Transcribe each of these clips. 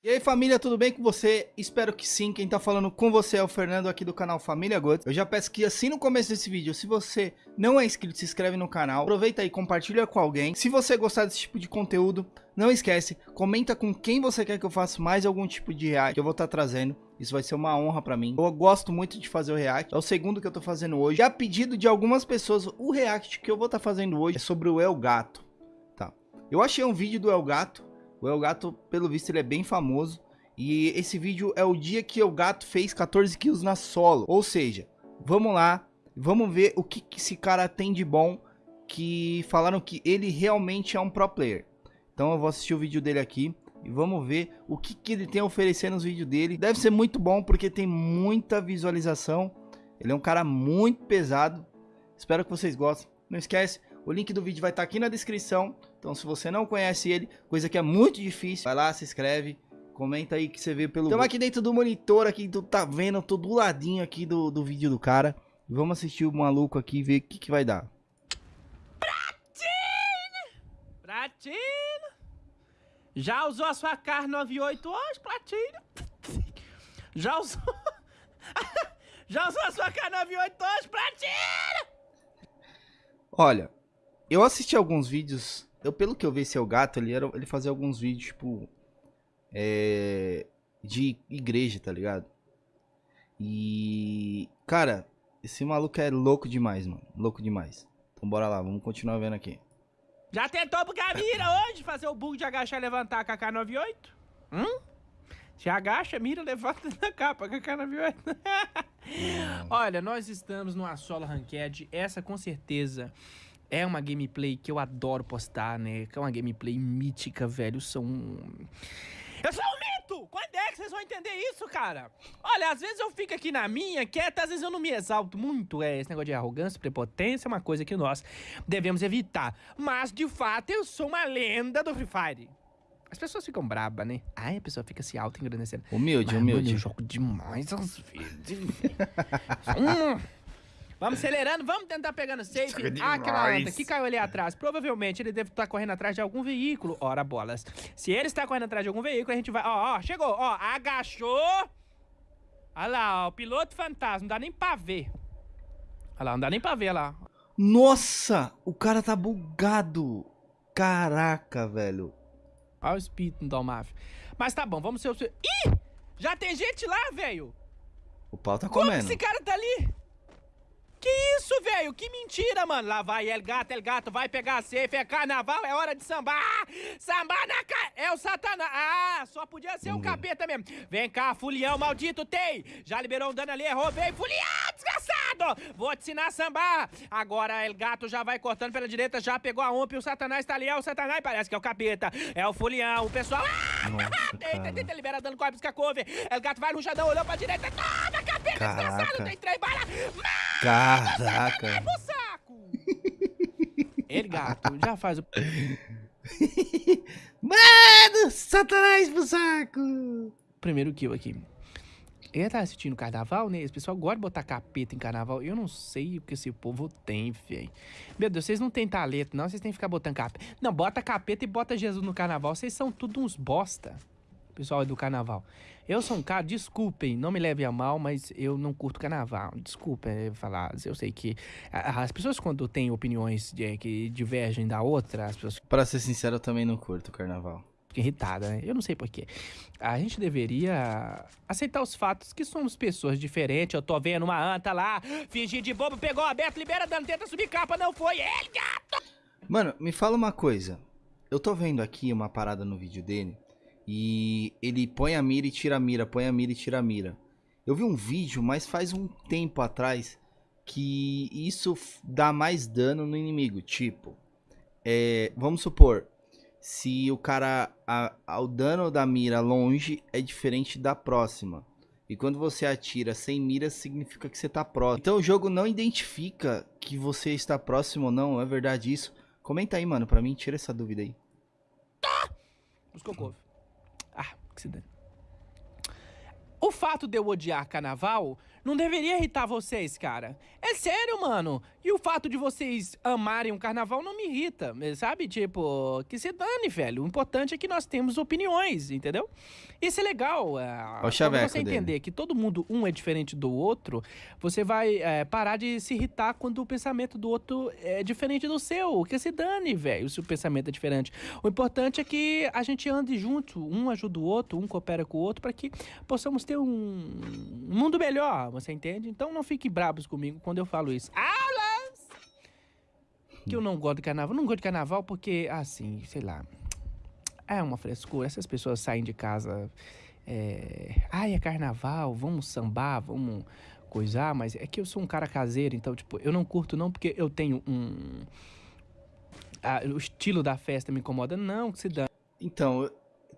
E aí família, tudo bem com você? Espero que sim, quem tá falando com você é o Fernando aqui do canal Família Gods. Eu já peço que assim no começo desse vídeo, se você não é inscrito, se inscreve no canal, aproveita aí, compartilha com alguém. Se você gostar desse tipo de conteúdo, não esquece, comenta com quem você quer que eu faça mais algum tipo de react que eu vou estar tá trazendo. Isso vai ser uma honra pra mim. Eu gosto muito de fazer o react. É o segundo que eu tô fazendo hoje. E a pedido de algumas pessoas, o react que eu vou estar tá fazendo hoje é sobre o El Gato. Tá. Eu achei um vídeo do El Gato. O El Gato, pelo visto, ele é bem famoso. E esse vídeo é o dia que o gato fez 14 kills na solo. Ou seja, vamos lá, vamos ver o que, que esse cara tem de bom. Que falaram que ele realmente é um pro player. Então eu vou assistir o vídeo dele aqui. E vamos ver o que, que ele tem a oferecer nos vídeos dele. Deve ser muito bom porque tem muita visualização. Ele é um cara muito pesado. Espero que vocês gostem. Não esquece, o link do vídeo vai estar aqui na descrição. Então se você não conhece ele, coisa que é muito difícil, vai lá, se inscreve Comenta aí que você vê pelo... Estamos aqui dentro do monitor aqui, tu tá vendo, tô do ladinho aqui do, do vídeo do cara. Vamos assistir o maluco aqui e ver o que, que vai dar. Platino! Platino! Já usou a sua carne 98 hoje, Platino? Já usou... Já usou a sua carne 98 hoje, Platino? Olha, eu assisti alguns vídeos... Eu, pelo que eu vi, é o gato, ele, era, ele fazia alguns vídeos, tipo é, de igreja, tá ligado? E, cara, esse maluco é louco demais, mano. Louco demais. Então bora lá, vamos continuar vendo aqui. Já tentou bugar a mira hoje? Fazer o bug de agachar e levantar a K98? Hum? Se agacha, mira, levanta na capa com a K98. Olha, nós estamos no solo Ranked. Essa com certeza é uma gameplay que eu adoro postar, né? Que é uma gameplay mítica, velho. São eu sou um mito! Quando é que vocês vão entender isso, cara? Olha, às vezes eu fico aqui na minha, quieta, às vezes eu não me exalto muito. É, esse negócio de arrogância, prepotência é uma coisa que nós devemos evitar. Mas, de fato, eu sou uma lenda do Free Fire. As pessoas ficam brabas, né? Ai, a pessoa fica se auto-engrandecendo. Humilde, Mas, humilde. eu jogo demais às vezes. hum. Vamos acelerando, vamos tentar pegando safe. Ah, aquela onda que caiu ali atrás. Provavelmente ele deve estar correndo atrás de algum veículo. Ora, bolas. Se ele está correndo atrás de algum veículo, a gente vai... Ó, ó, chegou. Ó, agachou. Olha lá, ó, o piloto fantasma. Não dá nem pra ver. Olha lá, não dá nem pra ver lá. Nossa, o cara tá bugado. Caraca, velho. Olha o espírito do Dalmaf. Mas tá bom, vamos ser o... Ih! Já tem gente lá, velho! O pau tá comendo. Como esse cara tá ali? Que isso, velho? Que mentira, mano. Lá vai El Gato, El Gato, vai pegar a safe, é carnaval, é hora de sambar. Sambar na cara. É o satanás. Ah, só podia ser o um capeta mesmo. Vem cá, fulião maldito, tem. Já liberou um dano ali, errou, vem. Fulião, desgraçado. Vou te ensinar a sambar. Agora El Gato já vai cortando pela direita, já pegou a ump, o satanás tá ali, é o satanás, parece que é o capeta. É o fulião, o pessoal... Ah, Nossa, eita, tenta liberar dano com a pisca couve. El Gato vai no chadão, olhou pra direita, toma, capeta, Caraca. desgraçado, tem três balas. Mas... Caraca. Saco. Ele, gato, já faz o... Mano, satanás pro saco. Primeiro kill aqui. Ele tá assistindo carnaval, né? Esse pessoal gosta de botar capeta em carnaval. Eu não sei o que esse povo tem, velho. Meu Deus, vocês não têm talento, não. Vocês têm que ficar botando capeta. Não, bota capeta e bota Jesus no carnaval. Vocês são tudo uns bosta pessoal do carnaval. Eu sou um cara, desculpem, não me leve a mal, mas eu não curto carnaval. Desculpa é, falar, eu sei que as pessoas quando têm opiniões de, que divergem da outra, as pessoas... Pra ser sincero, eu também não curto carnaval. Irritada, né? Eu não sei porquê. A gente deveria aceitar os fatos que somos pessoas diferentes. Eu tô vendo uma anta lá, fingir de bobo, pegou aberto, libera dano, tenta subir capa, não foi ele, gato! Mano, me fala uma coisa. Eu tô vendo aqui uma parada no vídeo dele e ele põe a mira e tira a mira, põe a mira e tira a mira. Eu vi um vídeo, mas faz um tempo atrás, que isso dá mais dano no inimigo. Tipo, é, vamos supor, se o cara, a, a, o dano da mira longe é diferente da próxima. E quando você atira sem mira, significa que você tá próximo. Então o jogo não identifica que você está próximo ou não, é verdade isso? Comenta aí, mano, pra mim, tira essa dúvida aí. Buscou couve o fato de eu odiar carnaval não deveria irritar vocês, cara. É sério, mano. E o fato de vocês amarem um carnaval não me irrita, sabe? Tipo, que se dane, velho. O importante é que nós temos opiniões, entendeu? Isso é legal. É, o quando você entender dele. que todo mundo, um é diferente do outro, você vai é, parar de se irritar quando o pensamento do outro é diferente do seu. Que se dane, velho, se o pensamento é diferente. O importante é que a gente ande junto, um ajuda o outro, um coopera com o outro, para que possamos ter um mundo melhor, você entende? Então não fiquem brabos comigo quando eu falo isso. Aulas! Que eu não gosto de carnaval. Não gosto de carnaval porque, assim, sei lá. É uma frescura. Essas pessoas saem de casa. É... Ai, é carnaval, vamos sambar, vamos coisar, mas é que eu sou um cara caseiro, então, tipo, eu não curto não porque eu tenho um. Ah, o estilo da festa me incomoda, não, que se dá. Então,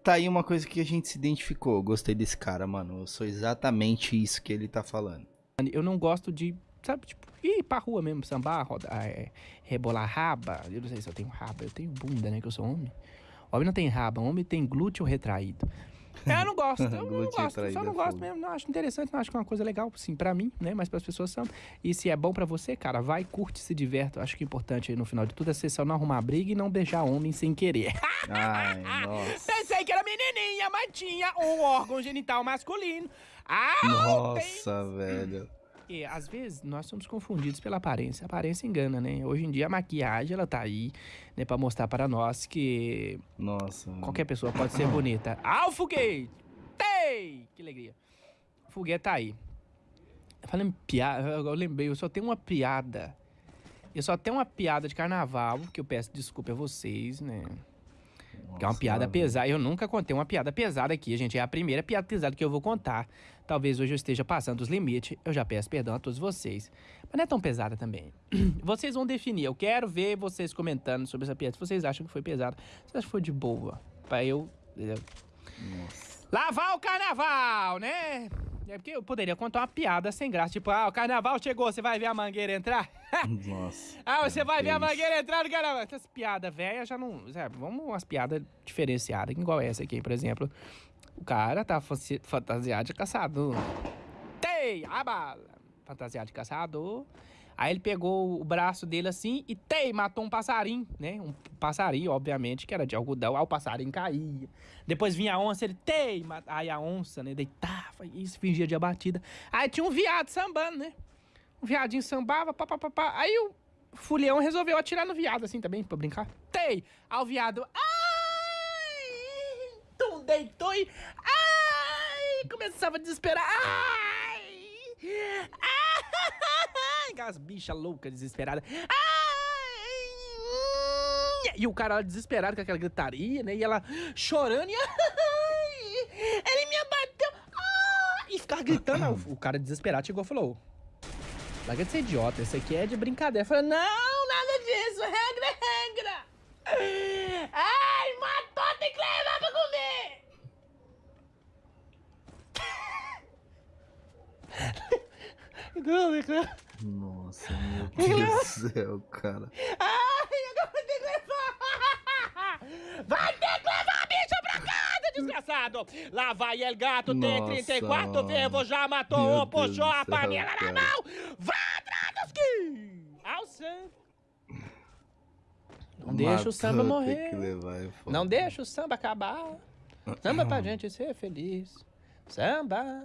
tá aí uma coisa que a gente se identificou. gostei desse cara, mano. Eu sou exatamente isso que ele tá falando. Eu não gosto de, sabe, tipo, ir pra rua mesmo, sambar, rodar, é, rebolar raba. Eu não sei se eu tenho raba, eu tenho bunda, né, que eu sou homem. Homem não tem raba, homem tem glúteo retraído. É, eu não gosto, eu não gosto, só não gosto mesmo, não acho interessante, não acho que é uma coisa legal, sim, pra mim, né, mas pras pessoas são. E se é bom pra você, cara, vai, curte, se divirta, acho que o importante aí no final de tudo é você só não arrumar briga e não beijar homem sem querer. Ai, nossa. Pensei que menininha, mas tinha um órgão genital masculino. Ah, nossa, tem... velho. E às vezes nós somos confundidos pela aparência. A aparência engana, né? Hoje em dia a maquiagem ela tá aí, né, para mostrar para nós que nossa, qualquer pessoa pode ser bonita. Ah, o foguete! Tei! Que alegria. O foguete tá aí. Falei piada, eu lembrei, eu só tenho uma piada. Eu só tenho uma piada de carnaval, que eu peço desculpa a vocês, né? Que é uma piada pesada. Eu nunca contei uma piada pesada aqui, gente. É a primeira piada pesada que eu vou contar. Talvez hoje eu esteja passando os limites. Eu já peço perdão a todos vocês. Mas não é tão pesada também. Vocês vão definir. Eu quero ver vocês comentando sobre essa piada. Se vocês acham que foi pesada, se acham que foi de boa. Pra eu. Nossa. Lavar o carnaval, né? É porque eu poderia contar uma piada sem graça. Tipo, ah, o carnaval chegou, você vai ver a mangueira entrar? Nossa. ah, você vai ver a mangueira entrar no carnaval. Essas piadas velhas já não. Sabe, vamos umas piadas diferenciadas, igual essa aqui, por exemplo. O cara tá fantasiado de caçador. Tei, a bala. Fantasiado de caçador. Aí ele pegou o braço dele assim e tei, matou um passarinho, né? Um passarinho, obviamente, que era de algodão. Aí o passarinho caía. Depois vinha a onça, ele tei, aí a onça, né, deitava se fingia de abatida. Aí tinha um viado sambando, né? O viadinho sambava, papapá. Aí o fulião resolveu atirar no viado assim também, pra brincar. Tei! Aí o viado, ai! Tum, deitou e, ai! Começava a desesperar, ai! Ai! Aquelas bichas loucas, desesperadas. E o cara desesperado com aquela gritaria, né? E ela chorando e. Ele me abateu! E ficava gritando. o cara desesperado chegou e falou: Larga de ser idiota, isso aqui é de brincadeira. Eu falei: Não, nada disso, regra é regra. Ai, matou, tem que levar pra comer. Nossa, meu Deus do céu, cara. Ai, agora vai ter que levar! Vai ter que levar a bicha pra casa, desgraçado! Lá vai El Gato, tem 34 vivo, já matou um, puxou a panela na mão! Vai atrás dos que! Samba! Não deixa o samba morrer. Levar, Não deixa o samba acabar. Samba pra gente ser feliz. Samba.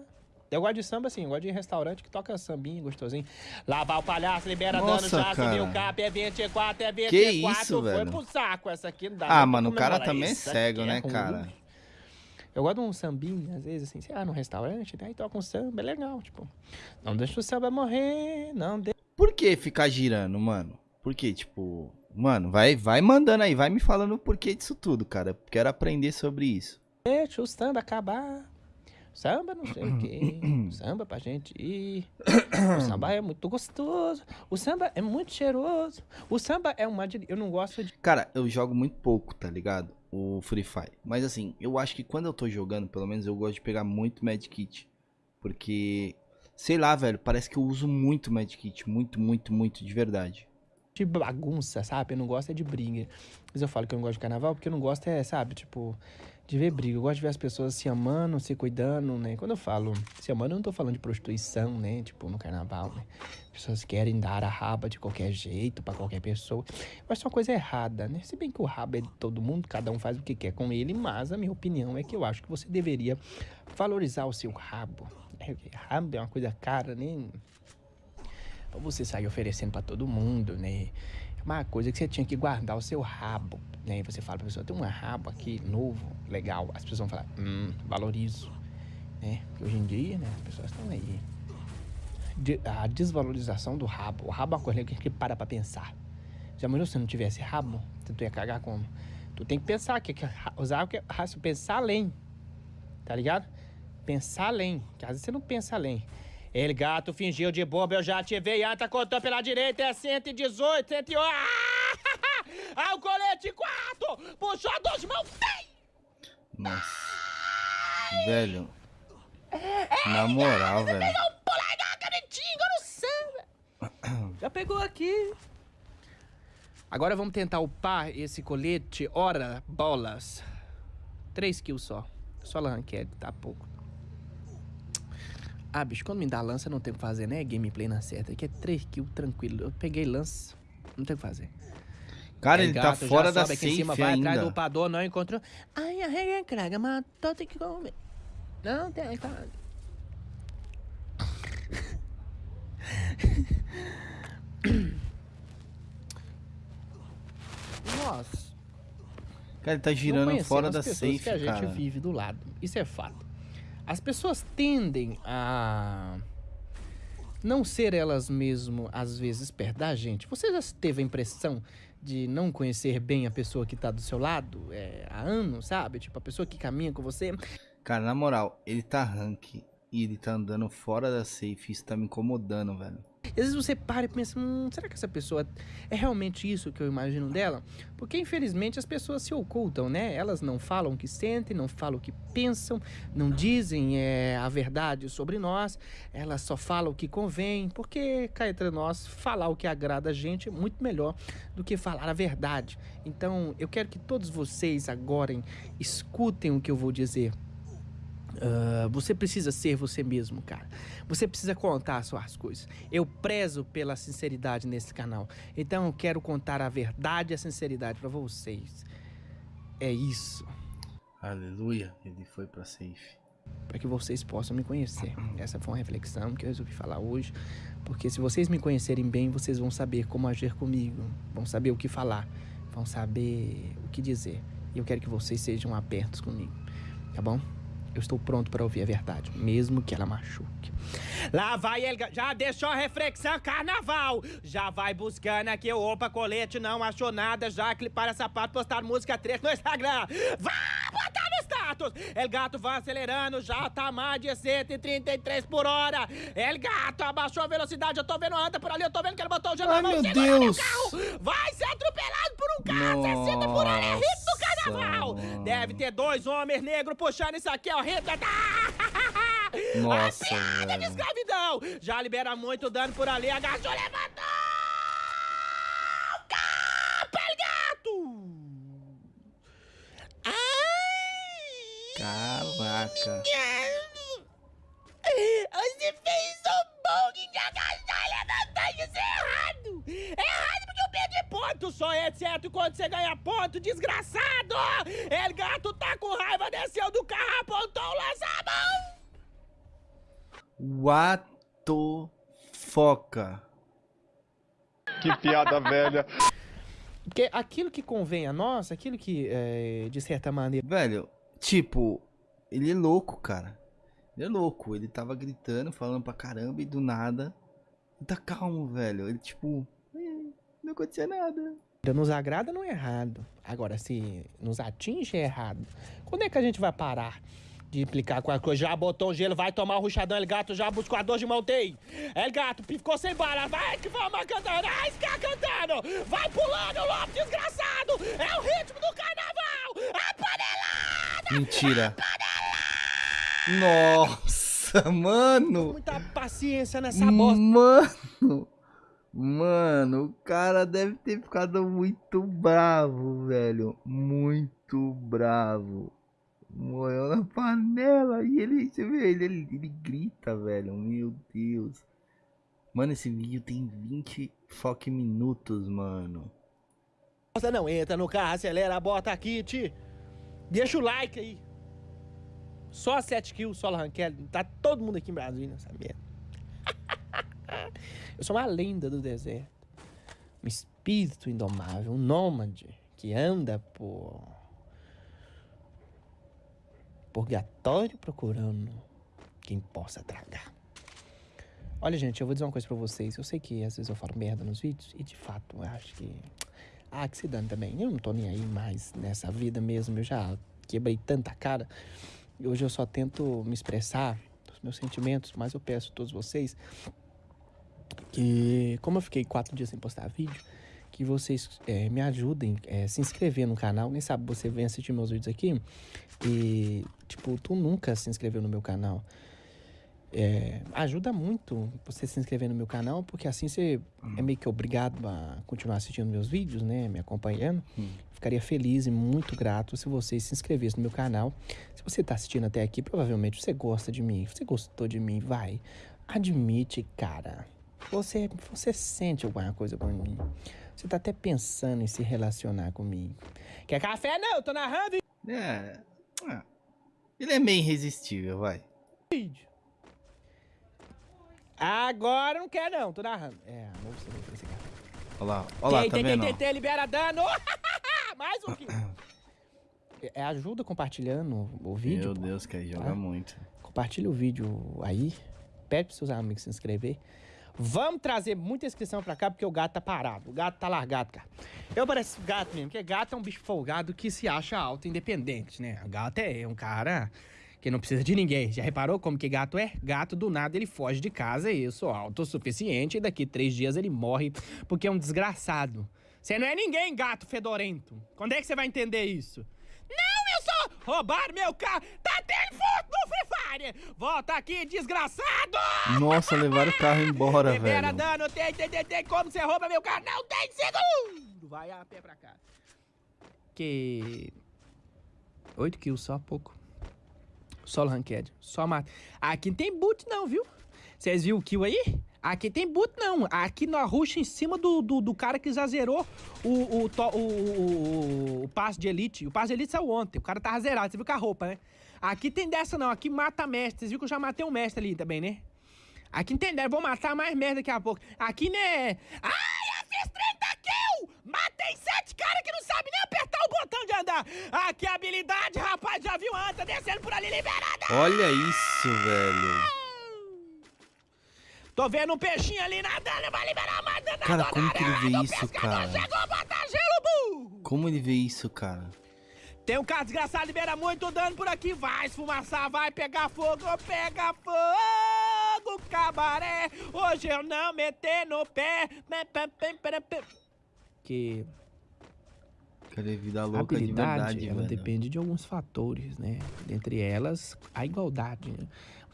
Eu gosto de samba assim, eu gosto de restaurante que toca sambinho gostosinho. Lavar o palhaço, libera Nossa, dano, já subiu o cap, é 24, é 24. Que isso, foi velho? pro saco essa aqui, não dá. Ah, mano, o cara também é cego, né, é cara? Eu gosto de um sambinho, às vezes, assim, sei lá, num restaurante, né? E toca um samba, é legal, tipo. Não deixa o samba morrer, não deixa. Por que ficar girando, mano? Por que, tipo. Mano, vai, vai mandando aí, vai me falando o porquê disso tudo, cara. Quero aprender sobre isso. Deixa o samba acabar. Samba não sei o quê. samba pra gente ir. O samba é muito gostoso. O samba é muito cheiroso. O samba é uma. Eu não gosto de. Cara, eu jogo muito pouco, tá ligado? O Free Fire. Mas assim, eu acho que quando eu tô jogando, pelo menos eu gosto de pegar muito Medkit. Porque, sei lá, velho, parece que eu uso muito Medkit. Muito, muito, muito, de verdade. De bagunça, sabe? Eu não gosto é de briga. Mas eu falo que eu não gosto de carnaval porque eu não gosto é, sabe, tipo de ver briga. Eu gosto de ver as pessoas se amando, se cuidando, né? Quando eu falo se amando, eu não tô falando de prostituição, né? Tipo, no carnaval, né? As pessoas querem dar a raba de qualquer jeito para qualquer pessoa. Eu acho uma coisa errada, né? Se bem que o rabo é de todo mundo, cada um faz o que quer com ele, mas a minha opinião é que eu acho que você deveria valorizar o seu rabo. É, rabo é uma coisa cara, né? Pra você sair oferecendo para todo mundo, né? Uma coisa que você tinha que guardar o seu rabo, né? Você fala pra pessoa, tem um rabo aqui novo, legal. As pessoas vão falar, hum, valorizo, né? Porque hoje em dia, né, as pessoas estão aí. a desvalorização do rabo. O rabo é uma coisa que a gente para pra pensar. Já imaginou se não tivesse rabo? Tu ia cagar como? Tu tem que pensar, que, que usar que pensar além, tá ligado? Pensar além, que às vezes você não pensa além. Ele, gato, fingiu de bobo, eu já ativei. Anta, contou pela direita, é 118, 108. Ah, o colete 4! Puxou duas mãos, tem! Nossa. Velho. Na moral, velho. Pegou um polegar canetinho no samba. Já pegou aqui. Agora vamos tentar upar esse colete. Ora, bolas. 3 kills só. Só Lanquete, tá pouco. Ah, bicho, quando me dá lança, não tem o que fazer, né? Gameplay na certa. Aqui é 3 kills, tranquilo. Eu peguei lança, não tem o que fazer. Cara, é, ele tá gato, tá fora da safe aqui em cima, vai ainda. atrás do upador, não encontrou. Ai, a regra é craga, mas tô tem que comer. Não, tem, cara. Nossa. Cara, ele tá girando fora da safe, que a gente cara. vive do lado. Isso é fato. As pessoas tendem a não ser elas mesmo, às vezes, perto da gente. Você já teve a impressão de não conhecer bem a pessoa que tá do seu lado é, há anos, sabe? Tipo, a pessoa que caminha com você. Cara, na moral, ele tá rank e ele tá andando fora da safe. Isso tá me incomodando, velho. Às vezes você para e pensa, hum, será que essa pessoa é realmente isso que eu imagino dela? Porque infelizmente as pessoas se ocultam, né? Elas não falam o que sentem, não falam o que pensam, não dizem é, a verdade sobre nós, elas só falam o que convém, porque cá entre nós, falar o que agrada a gente é muito melhor do que falar a verdade. Então eu quero que todos vocês agora escutem o que eu vou dizer. Uh, você precisa ser você mesmo, cara. Você precisa contar as suas coisas. Eu prezo pela sinceridade nesse canal. Então eu quero contar a verdade e a sinceridade para vocês. É isso. Aleluia. Ele foi para safe. Para que vocês possam me conhecer. Essa foi uma reflexão que eu resolvi falar hoje. Porque se vocês me conhecerem bem, vocês vão saber como agir comigo. Vão saber o que falar. Vão saber o que dizer. E eu quero que vocês sejam abertos comigo. Tá bom? Eu estou pronto para ouvir a verdade, mesmo que ela machuque. Lá vai ele, já deixou a reflexão carnaval. Já vai buscando aqui, opa, colete, não achou nada, já clipar sapato, postar música 3 no Instagram. Vai botar no status. El gato vai acelerando, já tá mais de 133 por hora. El gato abaixou a velocidade, eu tô vendo anda por ali, eu tô vendo que ele botou o gelo Ai, meu Deus. Vai ser atropelado por um carro, Nossa. Deve ter dois homens negros puxando isso aqui, ó, ritmo. Nossa, a velho. de escravidão. Já libera muito dano por ali, agachou, levantou. Caraca. Você fez um bong de agachar e levantar isso errado. É errado porque eu perdi ponto. Só é certo quando você ganha ponto, desgraçado. El gato tá com raiva, desceu do carro, apontou o lança-mão. What the foca? Que piada velha. Porque aquilo que convém a nós, aquilo que, é, de certa maneira... Velho, tipo, ele é louco, cara. Ele é louco. Ele tava gritando, falando pra caramba e do nada... Ele tá calmo, velho. Ele, tipo... Não aconteceu nada. Nos agrada não é errado. Agora, se nos atinge é errado. Quando é que a gente vai parar de implicar com a coisa? Já botou o gelo, vai tomar o ruchadão, El Gato já buscou a dor de montei. El Gato ficou sem bala, vai que vamos cantando, vai ficar cantando. Vai pulando, Lopes, desgraçado. É o ritmo do carnaval. A panelada. Mentira. A panelada. Nossa, mano. Muita paciência nessa bosta. Mano. Mano, o cara deve ter ficado muito bravo, velho. Muito bravo. Morreu na panela. E ele, você vê, ele, ele, ele grita, velho. Meu Deus. Mano, esse vídeo tem 20 fucking minutos, mano. Nossa, não, entra no carro, acelera, bota kit. Deixa o like aí. Só 7 kills, solo ranquel. Tá todo mundo aqui em Brasília nessa merda. Eu sou uma lenda do deserto. Um espírito indomável, um nômade que anda por purgatório procurando quem possa tragar. Olha, gente, eu vou dizer uma coisa pra vocês. Eu sei que às vezes eu falo merda nos vídeos e de fato eu acho que. Ah, que se dane também. Eu não tô nem aí mais nessa vida mesmo. Eu já quebrei tanta cara. E hoje eu só tento me expressar os meus sentimentos, mas eu peço a todos vocês que, como eu fiquei quatro dias sem postar vídeo, que vocês é, me ajudem a é, se inscrever no canal. Nem sabe, você vem assistir meus vídeos aqui e, tipo, tu nunca se inscreveu no meu canal. É, ajuda muito você se inscrever no meu canal, porque assim você é meio que obrigado a continuar assistindo meus vídeos, né? Me acompanhando. Hum. Ficaria feliz e muito grato se você se inscrevesse no meu canal. Se você está assistindo até aqui, provavelmente você gosta de mim. Você gostou de mim, vai. Admite, cara. Você, você sente alguma coisa por mim. Você tá até pensando em se relacionar comigo. Quer café? Não, eu tô narrando. É. é. Ele é meio irresistível, vai. Vídeo. Agora não quer não, tô narrando. É, amor, você vai esse café. Olha lá, olha lá, tá tem, vendo? Tem, tem, libera dano. Mais um aqui. É, ajuda compartilhando o vídeo. Meu Deus, que aí joga tá? muito. Compartilha o vídeo aí. Pede pros seus amigos se inscrever. Vamos trazer muita inscrição pra cá, porque o gato tá parado. O gato tá largado, cara. Eu pareço gato mesmo, porque gato é um bicho folgado que se acha alto independente, né? O gato é um cara que não precisa de ninguém. Já reparou como que gato é? Gato, do nada, ele foge de casa e eu sou autossuficiente e daqui três dias ele morre porque é um desgraçado. Você não é ninguém, gato fedorento. Quando é que você vai entender isso? Roubar meu carro. Tá tendo foto no Free Fire. Volta aqui, desgraçado. Nossa, levaram o carro embora, Libera velho. dano, tem, tem, tem, tem. Como você rouba meu carro? Não tem segundo. Vai a pé pra cá. Que... Oito kills, só pouco. Solo ranked. Só mata. Aqui não tem boot não, viu? Vocês viram o kill aí? Aqui tem boot, não. Aqui no rush em cima do, do, do, cara que já zerou o, o, o, o, o passe de elite. O passe de elite saiu ontem. O cara tava zerado. Você viu com a roupa, né? Aqui tem dessa, não. Aqui mata mestre. Vocês viram que eu já matei um mestre ali também, né? Aqui entendeu? Vou matar mais merda daqui a pouco. Aqui, né? Ai, eu fiz 30 kills! Matei sete caras que não sabem nem apertar o botão de andar. Aqui a habilidade, rapaz. Já viu anta descendo por ali liberada. Olha isso, velho. Tô vendo um peixinho ali nadando, vai liberar mais dano Cara, como que ele vê isso, cara? Chegou, gelo, Como ele vê isso, cara? Tem um cara desgraçado, libera muito dano por aqui. Vai esfumaçar, vai pegar fogo, pega fogo, cabaré. Hoje eu não meter no pé. Que... Cadê vida louca a habilidade, de verdade, ela velho. depende de alguns fatores, né? Dentre elas, a igualdade. Né?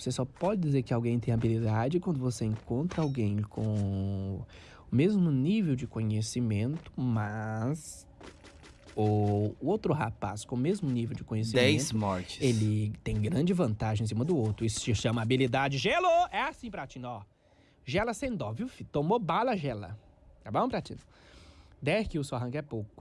Você só pode dizer que alguém tem habilidade quando você encontra alguém com o mesmo nível de conhecimento, mas o outro rapaz com o mesmo nível de conhecimento. 10 mortes. Ele tem grande vantagem em cima do outro. Isso se chama habilidade gelo. É assim, Pratino, ó. Gela sem dó, viu, filho? Tomou bala, gela. Tá bom, Pratino? 10 kills só rank é pouco.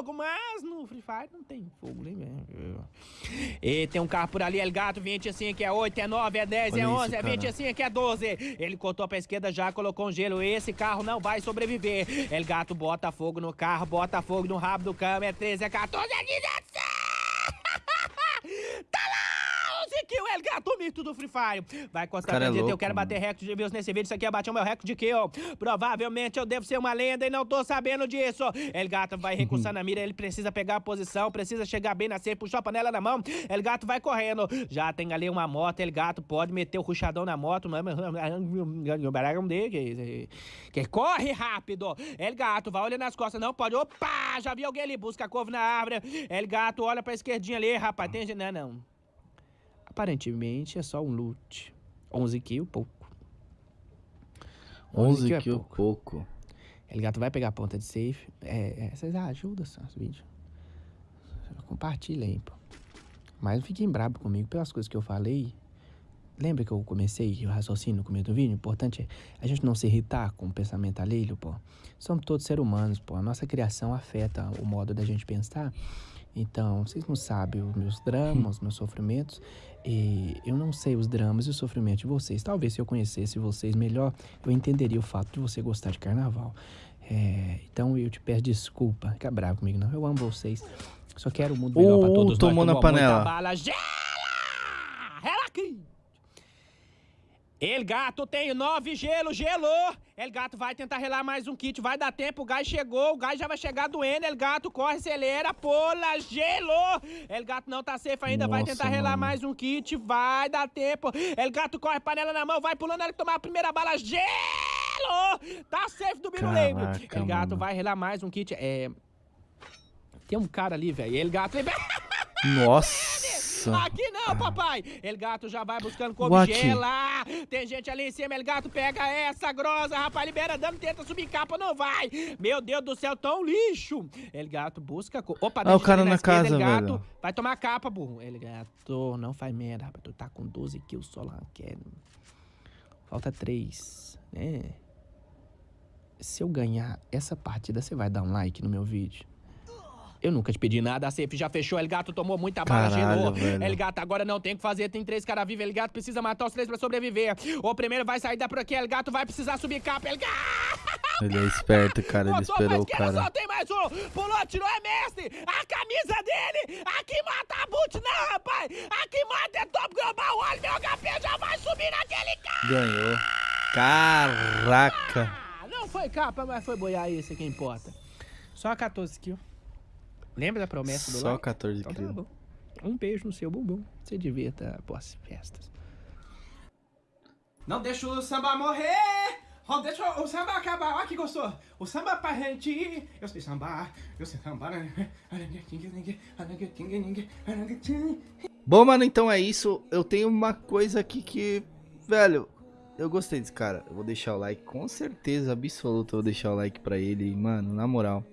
fogo, mas no Free Fire não tem fogo, nem mesmo. E tem um carro por ali, El Gato, 25, é 8, é 9, é 10, é 11, é 25, é 12. Ele cortou pra esquerda já, colocou um gelo. Esse carro não vai sobreviver. El Gato bota fogo no carro, bota fogo no rabo do cama. É 13, é 14, é 16. 11 kills, El Gato me muito do Free Fire. Vai Cara pra é dizer, eu louco, quero bater recorde de views nesse vídeo. Isso aqui é bater o meu recorde de kill. Provavelmente eu devo ser uma lenda e não tô sabendo disso. El Gato vai recursar na mira, ele precisa pegar a posição, precisa chegar bem na safe, puxou a panela na mão. El Gato vai correndo. Já tem ali uma moto, El Gato pode meter o ruchadão na moto. Que, que corre rápido. El Gato vai olhando nas costas, não pode. Opa! Já vi alguém ali, busca a couve na árvore. El Gato olha pra esquerdinha ali, rapaz. Tem. Não, não. Aparentemente é só um loot. 11 kills, pouco. 11 que é que pouco. pouco. El Gato vai pegar a ponta de safe. É, é, vocês ajudam os vídeos. Compartilha aí, pô. Mas não fiquem brabo comigo pelas coisas que eu falei. Lembra que eu comecei o raciocínio no começo do vídeo? O importante é a gente não se irritar com o pensamento alheio, pô. Somos todos seres humanos, pô. A nossa criação afeta o modo da gente pensar. Então, vocês não sabem os meus dramas, os meus sofrimentos. E eu não sei os dramas e o sofrimento de vocês. Talvez se eu conhecesse vocês melhor, eu entenderia o fato de você gostar de carnaval. É, então eu te peço desculpa. Fica bravo comigo, não. Eu amo vocês. Só quero o mundo melhor pra todos nós. tomou na panela. bala. Gela! Ela aqui! El Gato tem nove gelo, gelou. El Gato vai tentar relar mais um kit, vai dar tempo, o gás chegou, o gás já vai chegar doendo. El Gato corre, acelera, pula, gelou. El Gato não tá safe ainda, vai Nossa, tentar relar mano. mais um kit, vai dar tempo. El Gato corre, panela na mão, vai pulando, ele tomar a primeira bala, gelou. Tá safe do Biruleibe. Caraca, El Gato mano. vai relar mais um kit, é... Tem um cara ali, velho, El Gato... Nossa. Aqui não, papai! El Gato já vai buscando cobigela. Tem gente ali em cima, El Gato pega essa grossa, rapaz, libera dano, tenta subir capa, não vai. Meu Deus do céu, tão lixo. El Gato busca... Co... Opa, tem Ah, o cara na esquerda, casa, El Gato velho. vai tomar capa, burro. El Gato, não faz merda, rapaz, tu tá com 12 kills só lá, quer... Falta 3, né? Se eu ganhar essa partida, você vai dar um like no meu vídeo? Eu nunca te pedi nada, a safe já fechou, El Gato tomou muita bala, gelou. El Gato agora não tem o que fazer, tem três caras vivos, El Gato precisa matar os três pra sobreviver. O primeiro vai sair da por aqui, El Gato vai precisar subir capa, El Gato! Ele é esperto, cara. Ele esperou o cara. só tem mais um! Pulou, tirou, é mestre! A camisa dele! Aqui mata a boot, não, rapaz! Aqui mata é top global, olha, meu HP já vai subir naquele cara! Ganhou. Caraca. Ah, não foi capa, mas foi boiar isso que importa. Só 14 kills. Lembra da promessa do Só like? 14 Então tá quilos. bom. Um beijo no seu bumbum. Você divirta após festas. Não deixa o samba morrer! Não deixa o samba acabar. Olha que gostou. O samba pra gente. Eu sei sambar. Eu sei sambar. Bom, mano, então é isso. Eu tenho uma coisa aqui que, velho, eu gostei desse cara. Eu vou deixar o like, com certeza absoluta. Eu vou deixar o like pra ele. Mano, na moral,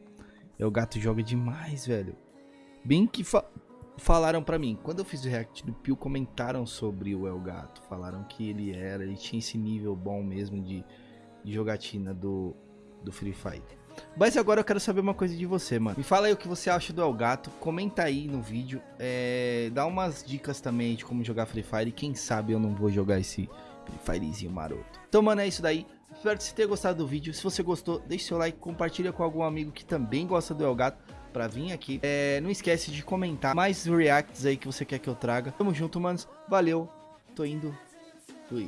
é o gato joga demais, velho. Bem que fa- falaram pra mim, quando eu fiz o react do Pio, comentaram sobre o El Gato. Falaram que ele era, ele tinha esse nível bom mesmo de, de jogatina do, do Free Fire. Mas agora eu quero saber uma coisa de você, mano. Me fala aí o que você acha do El Gato. Comenta aí no vídeo. É, dá umas dicas também de como jogar Free Fire. E quem sabe eu não vou jogar esse Free Firezinho maroto. Então, mano, é isso daí. Espero que você tenha gostado do vídeo. Se você gostou, deixe seu like, compartilha com algum amigo que também gosta do El Gato pra vir aqui. É, não esquece de comentar mais reacts aí que você quer que eu traga. Tamo junto, manos. Valeu. Tô indo. Fui.